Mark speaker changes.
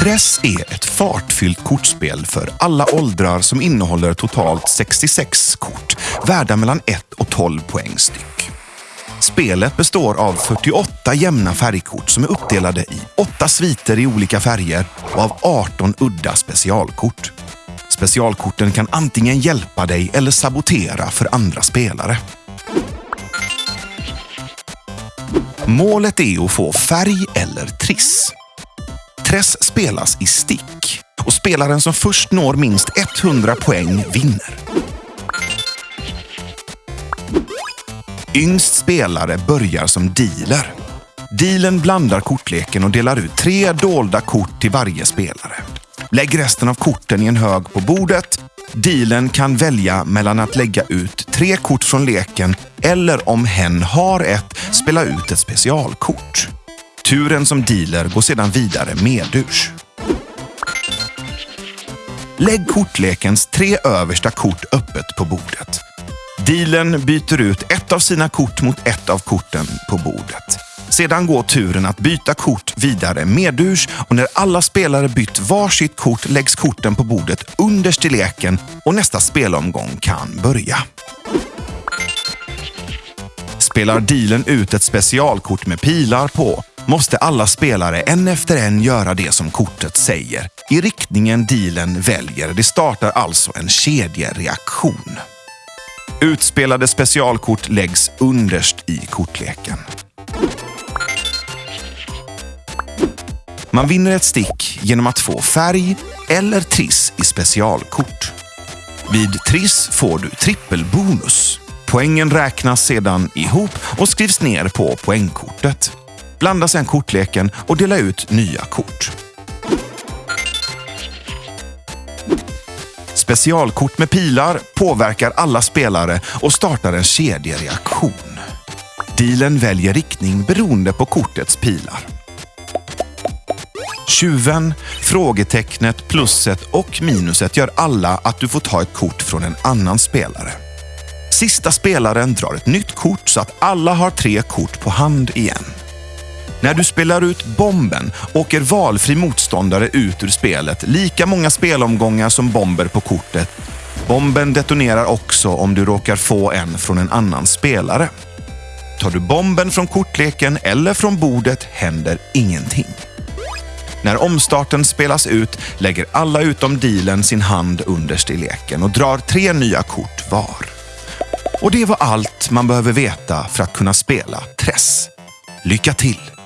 Speaker 1: Tress är ett fartfyllt kortspel för alla åldrar som innehåller totalt 66 kort, värda mellan 1 och 12 poäng styck. Spelet består av 48 jämna färgkort som är uppdelade i 8 sviter i olika färger och av 18 udda specialkort. Specialkorten kan antingen hjälpa dig eller sabotera för andra spelare. Målet är att få färg eller triss. Tress spelas i stick och spelaren som först når minst 100 poäng vinner. Yngst spelare börjar som dealer. Dealen blandar kortleken och delar ut tre dolda kort till varje spelare. Lägg resten av korten i en hög på bordet. Dealen kan välja mellan att lägga ut tre kort från leken eller om hen har ett, spela ut ett specialkort. Turen som dealer går sedan vidare medurs. Lägg kortlekens tre översta kort öppet på bordet. Dealen byter ut ett av sina kort mot ett av korten på bordet. Sedan går turen att byta kort vidare medurs och när alla spelare bytt varsitt kort läggs korten på bordet underst i leken och nästa spelomgång kan börja. Spelar dealen ut ett specialkort med pilar på måste alla spelare en efter en göra det som kortet säger i riktningen dealen väljer. Det startar alltså en kedjereaktion. Utspelade specialkort läggs underst i kortleken. Man vinner ett stick genom att få färg eller triss i specialkort. Vid triss får du trippelbonus. Poängen räknas sedan ihop och skrivs ner på poängkortet. Blanda sedan kortleken och dela ut nya kort. Specialkort med pilar påverkar alla spelare och startar en kedjereaktion. Dealen väljer riktning beroende på kortets pilar. Tjuven, frågetecknet, plusset och minuset gör alla att du får ta ett kort från en annan spelare. Sista spelaren drar ett nytt kort så att alla har tre kort på hand igen. När du spelar ut bomben åker valfri motståndare ut ur spelet lika många spelomgångar som bomber på kortet. Bomben detonerar också om du råkar få en från en annan spelare. Tar du bomben från kortleken eller från bordet händer ingenting. När omstarten spelas ut lägger alla utom dealen sin hand underst i leken och drar tre nya kort var. Och det var allt man behöver veta för att kunna spela Tress. Lycka till!